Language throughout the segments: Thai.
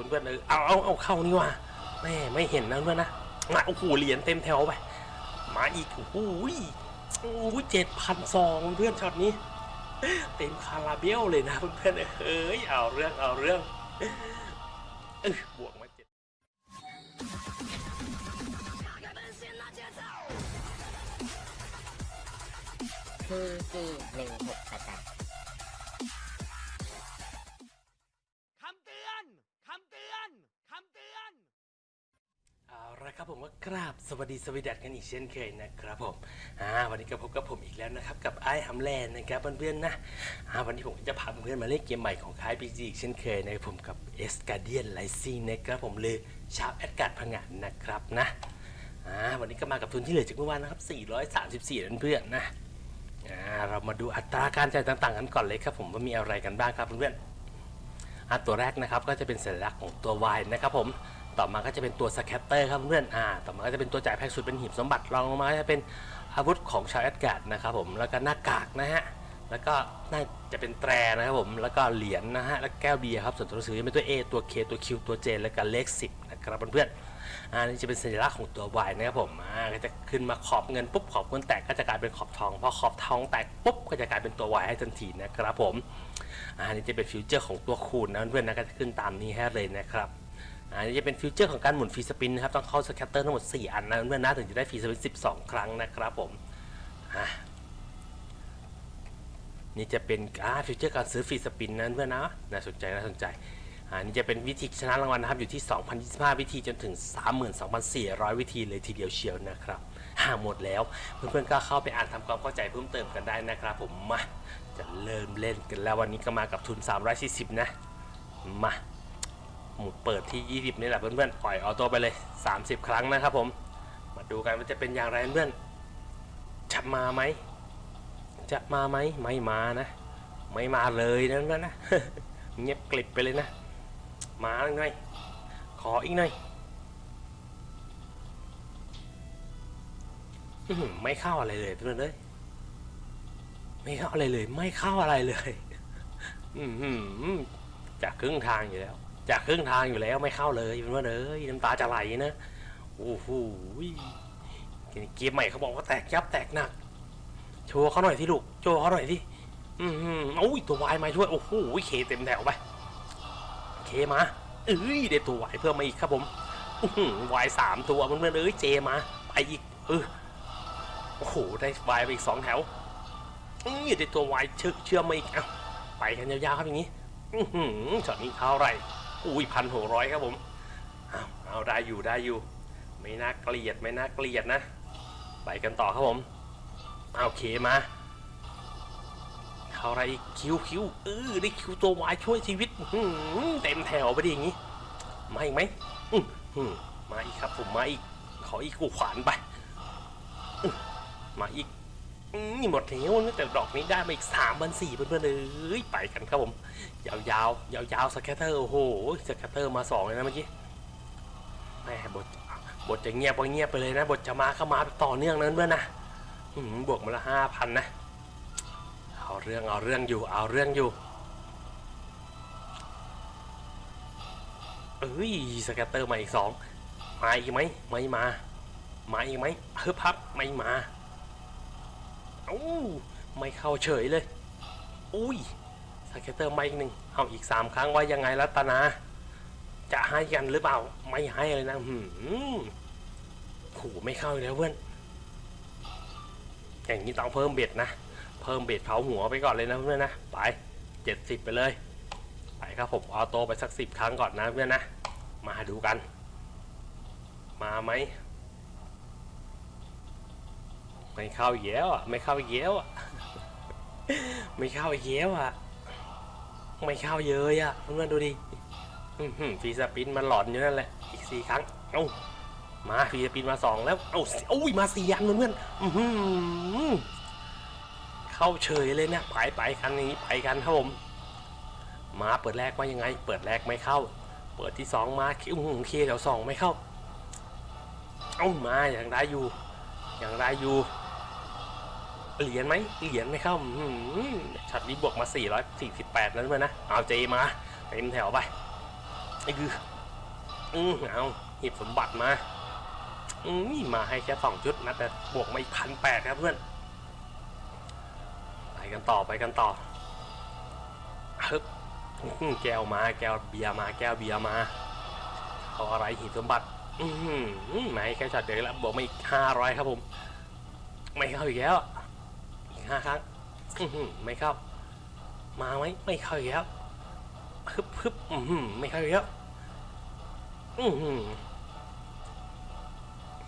คุณเพื่อนเออเอาเอาเอาเข้านี่ว่ะแม่ไม่เห็นนะเพื่อนนะมาโอ้โหเหรียญเต็มแถวไปมาอีกโอ้โหโอ้โหเจ็ดพันสองเพื่อนช็อตนี้เต็มคาราเบลเลยนะเพื่อนเอ้ยเอาเรื่องเอาเรื่องเออบวกมาเจ็ด PG หนึ่งหกแปดแปด ครับผมก็กราบสวัสดีสวีดัตกันอีกเช่นเคยนะครับผมอ่าวันนี้ก็พบกับผมอีกแล้วนะครับกับไอ้ฮัมแลนด์นะครับเพื่อนๆนะอ่าวันนี้ผมก็จะพาเพื่อนๆมาเล่นเกมใหม่ของค่าย PG อีกเช่นเคยนะครับผมกับ Asgardian Rising นะครับผมเลยชาวแอสการ์ดพังงานนะครับนะอ่าวันนี้ก็มากับทุนที่เหลือจากเมื่อวานนะครับ 434นั่นเพื่อนๆนะอ่าเรามาดูอัตราการจ่ายต่างๆกันก่อนเลยครับผมว่ามีอะไรกันบ้างครับเพื่อนๆอะตัวแรกนะครับก็จะเป็นสัญลักษณ์ของตัว Y นะครับผม ต่อมาก็จะเป็นตัว scatter ครับเพื่อนอ่าต่อมาก็จะเป็นตัวจ่ายแพงสุดเป็นหีบสมบัติรองลงมาจะเป็นอาวุธของชาวแอสการ์ดนะครับผมแล้วก็หน้ากากนะฮะแล้วก็น่าจะเป็นแตรนะครับผมแล้วก็เหรียญนะฮะแล้วแก้วเบียร์ครับส่วนตัวหนังสือจะเป็นตัว A ตัว K ตัว Q ตัว J แล้วก็เลข10นะครับเพื่อนๆอ่านี่จะเป็นสัญลักษณ์ของตัว Y นะครับผมอ่าก็จะขึ้นมาขอบเงินปุ๊บขอบเงินแตกก็จะกลายเป็นขอบทองพอขอบทองแตกปุ๊บก็จะกลายเป็นตัว Y ให้ทันทีนะครับผมอันนี้จะเป็น feature ของตัวคูณนะเพื่อนๆนะก็จะขึ้นตามนี้ให้เลยนะครับ อันนี้จะเป็น feature ของการหมุน free spin นะครับต้องเข้า scatter ทั้งหมด 4 อันนะเพื่อนนะถึงจะได้ free spin 12 ครั้งนะครับผมนี่จะเป็นอ่า feature การซื้อ free spin นะเพื่อนนะน่าสนใจน่าสนใจอันนี้จะเป็นวิธีชนะรางวัลนะครับอยู่ที่ 2,025 วิธีจนถึง 32,400 วิธีเลยทีเดียวเชียวนะครับหาหมดแล้วเพื่อนๆก็เข้าไปอ่านทำความเข้าใจเพิ่มเติมกันได้นะครับ ผมมาจะเริ่มเล่นกันแล้ววันนี้ก็มากับทุน 340 นะมา หมุดเปิดที่ 20 นี่แหละเพื่อนๆ ปล่อยออโต้ไปเลย 30 ครั้งนะครับผม มาดูกันว่าจะเป็นอย่างไรเพื่อนจะมาไหม จะมาไหม ไม่มานะ ไม่มาเลยนะเพื่อนนะเงียบกลิบไปเลยนะ มาหน่อย ขออีกหน่อยไม่เข้าอะไรเลยเพื่อนเลยไม่เข้าอะไรเลย ไม่เข้าอะไรเลย อืมจากครึ่งทางอยู่แล้ว จากครึ่งทางอยู่แล้วไม่เข้าเลยเป็นว่าเลยน้ำตาจะไหลนะโอ้โหเกมใหม่เขาบอกว่าแตกยับแตกหนักโชว์เขาหน่อยที่ลูกโชว์เขาหน่อยที่อืมหืมโอ้ยตัววายมาช่วยโอ้โหเคเต็มแถวไปเคมาเอ้ยได้ตัววายเพิ่มมาอีกครับผมวายสามตัวเพื่อนๆเอ้ย J มาไปอีกเออโอ้โหได้วายไปอีกสองแถวนี่ได้ตัววายเชื่อมมาอีกเอาไปกันยาวๆครับอย่างนี้อือหือช็อตนี้เท่าไหร่ อุ้ยพันหกร้อยครับผมเอาเอาได้อยู่ได้อยู่ ไม่น่าเกลียดไม่น่าเกลียดนะ ไปกันต่อครับผมเอา K มาเท่าไรอีกคิวคิวเออได้คิวตัววายช่วยชีวิตเต็มแถวไปดิอย่างนี้มาอีกไหมมาอีกครับผมมาอีกขออีกกูขวานไปมาอีก นี่หมดแล้วนะแต่ดอกนี้ได้มาอีกสามพันสี่เพื่อนๆเอ้ยไปกันครับผม ยาวๆยาวๆ scatter โอ้โห scatter มาสองเลยนะเมื่อกี้แหมบทบทจะเงียบก็เงียบไปเลยนะ บทจะมาเข้ามาต่อเนื่องนั้นเพื่อนนะบวกมาละห้าพันนะเอาเรื่องเอาเรื่องอยู่เอาเรื่องอยู่เอ้ย scatter มาอีกสองมาอีกไหมไม่มา มาอีกไหมเฮ้ยพับไม่มา อ้าวไม่เข้าเฉยเลย อุ้ย scatter มาอีกหนึ่งเอาอีกสามครั้งว่ายังไงรัตนา จะให้กันหรือเปล่า ไม่ให้เลยนะหืมขู่ไม่เข้าแล้วเพื่อน อย่างนี้ต้องเพิ่มเบ็ดนะ เพิ่มเบ็ดเผาหัวไปก่อนเลยนะเพื่อนนะ ไปเจ็ดสิบไปเลย ไปครับผมเอาโตไปสักสิบครั้งก่อนนะเพื่อนนะ มาดูกัน มาไหม ไม่เข้าอีกแล้วอะ ไม่เข้าอีกแล้วอะ ไม่เข้าอีกแล้วอะ ไม่เข้าเยอะอะเพื่อนดูดิฟีสปินมันหลอนอยู่นั่นแหละ อีกสี่ครั้ง เอ้า มาฟีสปินมาสองแล้ว เอ้าโอ้ยมาสี่อันเพื่อนเข้าเฉยเลยเนี่ยไปไปกันอย่างนี้ไปกันครับผม มาเปิดแรกว่ายังไง เปิดแรกไม่เข้า เปิดที่สองมาคิวหเคแถวสองไม่เข้า เอ้ามาอย่างได้อยู่ อย่างไรอยู่ เหรียญไหมเหรียญไม่เข้าช็อตนี้บวกมา 448นั้นเลยนะ เอาเจมาเต็มแถวไปไอ้คืออืมเอาหยิบสมบัติมาอืมมาให้แค่สองชุดนะแต่บวกมาอีกพันแปดครับเพื่อน ไปกันต่อไปกันต่อฮึบแก้วมาแก้วเบียร์มาแก้วเบียร์มาเอาอะไรหีบสมบัติ อือหือมาให้แค่ช็อตเดียวแล้วบวกมาอีกห้าร้อยครับผม ไม่เข้าอีกแล้วอีก ห้าครั้งไม่เข้า มาไหมไม่เข้าอีกแล้วฮึบฮึบไม่เข้าอีกแล้วอือหือ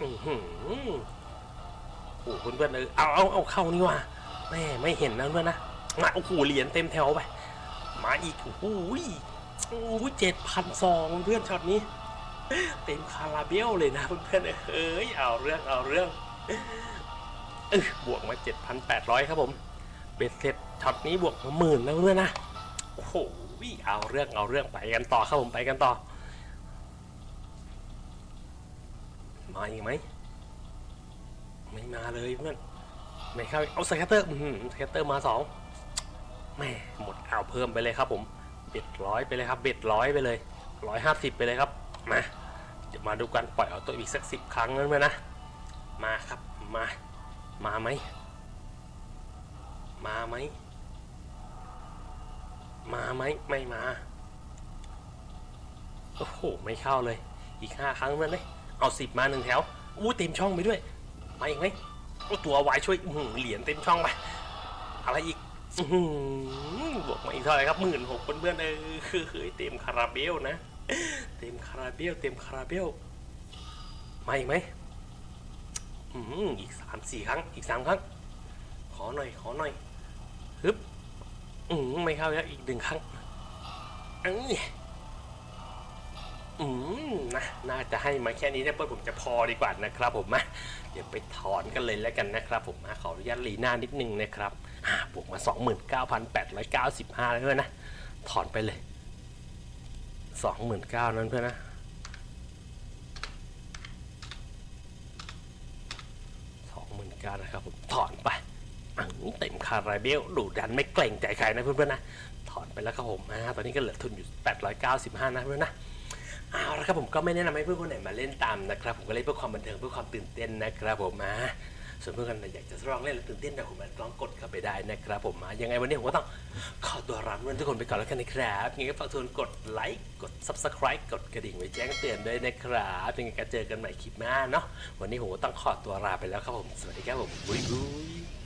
อือหือโอ้โหเพื่อนเออเอาเอาเอาเข้านี่ว่ะแม่ไม่เห็นนะเพื่อนนะมาโอ้โหเหรียญเต็มแถวไปมาอีกโอ้โหโอ้โหเจ็ดพันสองเพื่อนช็อตนี้ เต็มคาราเบลเลยนะเพื่อนเอ้ยเอาเรื่องเอาเรื่อง เออบวกมา 7,800 ครับผมเบ็ดเสร็จช็อตนี้บวกมาหมื่นแล้วเพื่อนนะโอ้โหเอาเรื่องเอาเรื่องไปกันต่อครับผมไปกันต่อ มาอีกไหมไม่มาเลยเพื่อนไม่เข้าเอา scatter อื้อหือ scatter มาสองแม่หมดเอาเพิ่มไปเลยครับผม bet ร้อยไปเลยครับ bet ร้อยไปเลยร้อยห้าสิบไปเลยครับมาเดี๋ยวมาดูกันปล่อยเอาตัวอีกสักสิบครั้งนั้นไหมนะมาครับมา มาไหม มาไหม มาไหม ไม่มา โอ้โห ไม่เข้าเลย อีกห้าครั้งนั่นเลย เอาสิบมาหนึ่งแถว อู้เต็มช่องไปด้วยมาอีกไหมโอ้ตัววายช่วยหือเหรียญเต็มช่องไป อะไรอีกอื้อหือบวกมาอีกเท่าไหร่ครับหมื่นหกเพื่อนๆเออคือเฮ้ยเต็มคาราเบลนะ เต็มคาราเบล เต็มคาราเบล มาอีกไหม อีกสามสี่ครั้ง อีกสามครั้ง ขอหน่อย ขอหน่อยฮึบอืมไม่เข้าแล้วอีกหนึ่งครั้งเอ้ยอืมนะน่าจะให้มาแค่นี้นะเพื่อนผมจะพอดีกว่านะครับ ผมมาเดี๋ยวไปถอนกันเลยแล้วกันนะครับ ผมมาขออนุญาตลีหน้านิดนึงนะครับอ่าบวกมา 29,895แล้วด้วยนะ ถอนไปเลย 29,000นั้นเพื่อนนะ ก็นะครับผมถอนไปอังเต็มคาราเบลดูดันไม่เกรงใจใครนะเพื่อนๆนะ ถอนไปแล้วครับผมตอนนี้ก็เหลือทุนอยู่ 895 นะเพื่อนๆนะเอาละครับผมก็ไม่แนะนำให้เพื่อนคนไหนมาเล่นตามนะครับ ผมก็เล่นเพื่อความบันเทิงเพื่อความตื่นเต้นนะครับผมมา ส่วนเพื่อนคนไหนอยากจะลองเล่นแล้วตื่นเต้นแต่ผมลองกดเข้าไปได้นะครับ ผมมายังไงวันนี้ผมก็ต้องขอตัวรับเพื่อนทุกคนไปก่อนแล้วกันนะครับยังไงก็ฝากทุกคนกดไลค์กด subscribe กดกระดิ่งไว้แจ้งเตือนด้วยนะครับยังไงก็เจอกันใหม่คลิปหน้าเนาะวันนี้ผมก็ต้องขอตัวลาไปแล้วครับผมสวัสดีครับผมบุยบุย